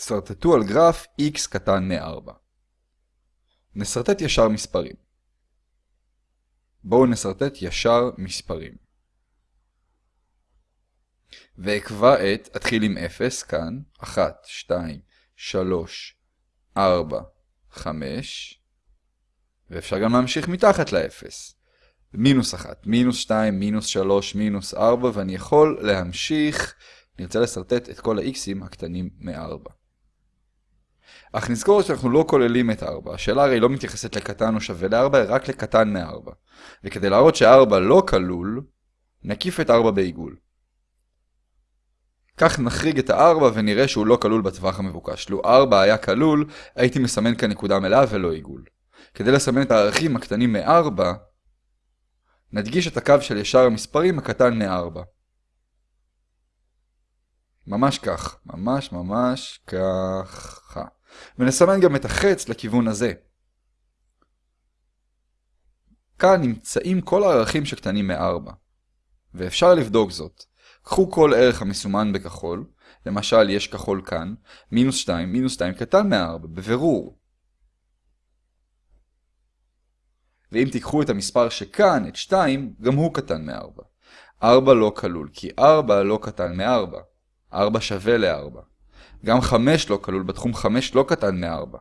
שרטטו על גרף x קטן מ-4. נסרטט ישר מספרים. בואו נסרטט ישר מספרים. ואקבע את, אתחיל עם 0 כאן, 1, 2, 3, 4, 5, ואפשר גם להמשיך מתחת ל-0. מינוס 1, מינוס 2, מינוס 3, מינוס 4, ואני יכול להמשיך, נרצה לסרטט את כל ה-x'ים הקטנים מ-4. אך נזכור שאנחנו לא כוללים את 4, השאלה הרי לא מתייחסת לקטן או שווה ל-4, אלא רק לקטן מ-4. וכדי להראות ש-4 לא כלול, נקיף את 4 בעיגול. כך נחריג את ה-4 ונראה שהוא לא כלול בטווח המבוקש. לו 4 היה כלול, הייתי מסמן כאן נקודה מלאה ולא עיגול. כדי לסמן את הערכים הקטנים מ-4, נדגיש את הקו של ישר המספרים הקטן מ-4. ממש כך, ממש ממש ככה. ונסמן גם את החץ לכיוון הזה. כאן נמצאים כל הערכים שקטנים מ-4, ואפשר לבדוק זאת. קחו כל ערך המסומן בכחול, למשל יש כחול כאן, מינוס 2, מינוס 2 קטן מ-4, בבירור. ואם תיקחו את המספר שכאן, את 2, גם הוא קטן מ-4. 4 לא כלול, כי 4 לא קטן מ-4. 4 שווה ל-4. גם 5 לא כלול בתחום 5 לא קטן מ-4.